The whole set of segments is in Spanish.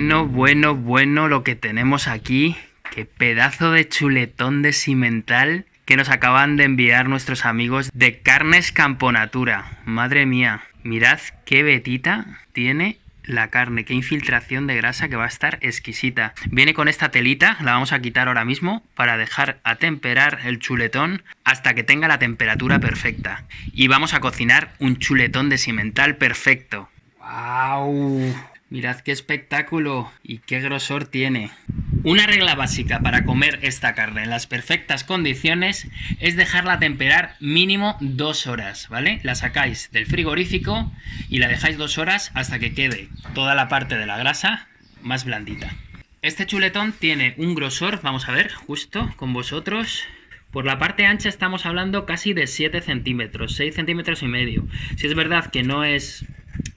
Bueno, bueno lo que tenemos aquí. Qué pedazo de chuletón de cimental que nos acaban de enviar nuestros amigos de Carnes Camponatura. Madre mía, mirad qué betita tiene la carne, qué infiltración de grasa que va a estar exquisita. Viene con esta telita, la vamos a quitar ahora mismo para dejar a temperar el chuletón hasta que tenga la temperatura perfecta. Y vamos a cocinar un chuletón de cimental perfecto. ¡Wow! Mirad qué espectáculo y qué grosor tiene. Una regla básica para comer esta carne en las perfectas condiciones es dejarla temperar mínimo dos horas, ¿vale? La sacáis del frigorífico y la dejáis dos horas hasta que quede toda la parte de la grasa más blandita. Este chuletón tiene un grosor, vamos a ver, justo con vosotros. Por la parte ancha estamos hablando casi de 7 centímetros, 6 centímetros y medio. Si es verdad que no es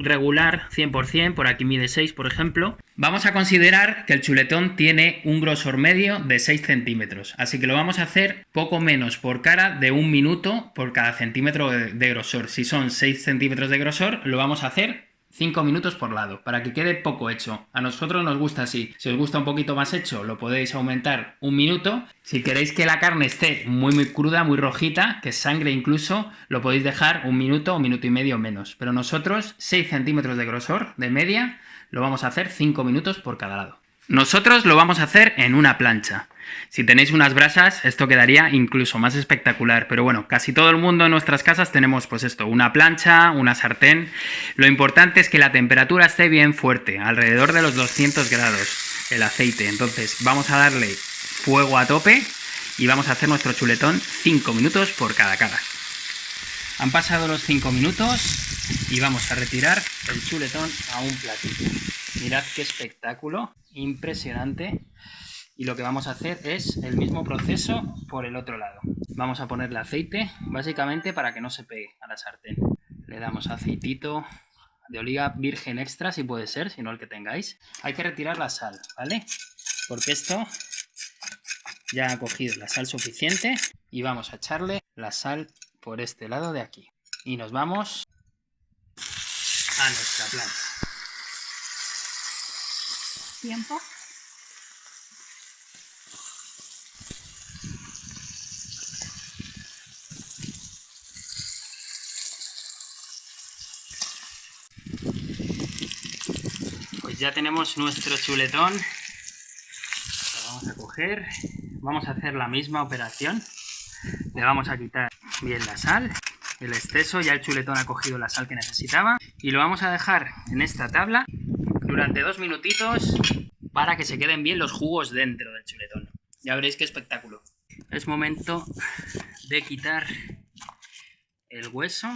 regular 100%, por aquí mide 6 por ejemplo, vamos a considerar que el chuletón tiene un grosor medio de 6 centímetros, así que lo vamos a hacer poco menos por cara de un minuto por cada centímetro de grosor. Si son 6 centímetros de grosor, lo vamos a hacer 5 minutos por lado, para que quede poco hecho. A nosotros nos gusta así. Si os gusta un poquito más hecho, lo podéis aumentar un minuto. Si queréis que la carne esté muy muy cruda, muy rojita, que sangre incluso, lo podéis dejar un minuto o minuto y medio menos. Pero nosotros, 6 centímetros de grosor, de media, lo vamos a hacer 5 minutos por cada lado. Nosotros lo vamos a hacer en una plancha. Si tenéis unas brasas, esto quedaría incluso más espectacular. Pero bueno, casi todo el mundo en nuestras casas tenemos pues esto, una plancha, una sartén. Lo importante es que la temperatura esté bien fuerte, alrededor de los 200 grados el aceite. Entonces vamos a darle fuego a tope y vamos a hacer nuestro chuletón 5 minutos por cada cara. Han pasado los 5 minutos y vamos a retirar el chuletón a un platito. Mirad qué espectáculo, impresionante. Y lo que vamos a hacer es el mismo proceso por el otro lado. Vamos a ponerle aceite, básicamente para que no se pegue a la sartén. Le damos aceitito de oliva virgen extra, si puede ser, si no el que tengáis. Hay que retirar la sal, ¿vale? Porque esto ya ha cogido la sal suficiente. Y vamos a echarle la sal por este lado de aquí. Y nos vamos a nuestra planta. Tiempo. Pues ya tenemos nuestro chuletón. Lo vamos a coger. Vamos a hacer la misma operación. Le vamos a quitar bien la sal, el exceso. Ya el chuletón ha cogido la sal que necesitaba. Y lo vamos a dejar en esta tabla durante dos minutitos para que se queden bien los jugos dentro del chuletón. Ya veréis qué espectáculo. Es momento de quitar el hueso.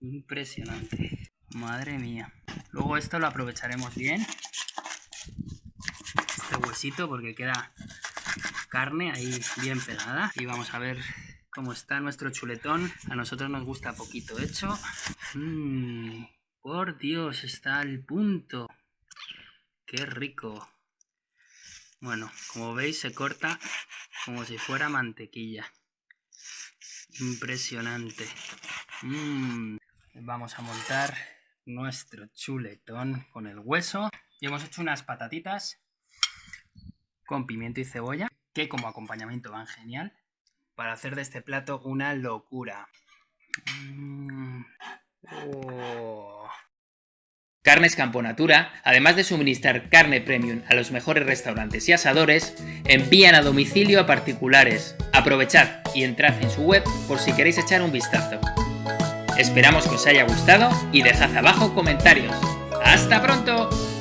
Impresionante. Madre mía. Luego esto lo aprovecharemos bien. Este huesito porque queda carne ahí bien pegada. Y vamos a ver cómo está nuestro chuletón. A nosotros nos gusta poquito hecho. Mmm por Dios, está al punto. Qué rico. Bueno, como veis se corta como si fuera mantequilla. Impresionante. Mm. Vamos a montar nuestro chuletón con el hueso. Y hemos hecho unas patatitas con pimiento y cebolla, que como acompañamiento van genial. Para hacer de este plato una locura. Mm. Oh. Carnes Camponatura, además de suministrar carne premium a los mejores restaurantes y asadores, envían a domicilio a particulares. Aprovechad y entrad en su web por si queréis echar un vistazo. Esperamos que os haya gustado y dejad abajo comentarios. ¡Hasta pronto!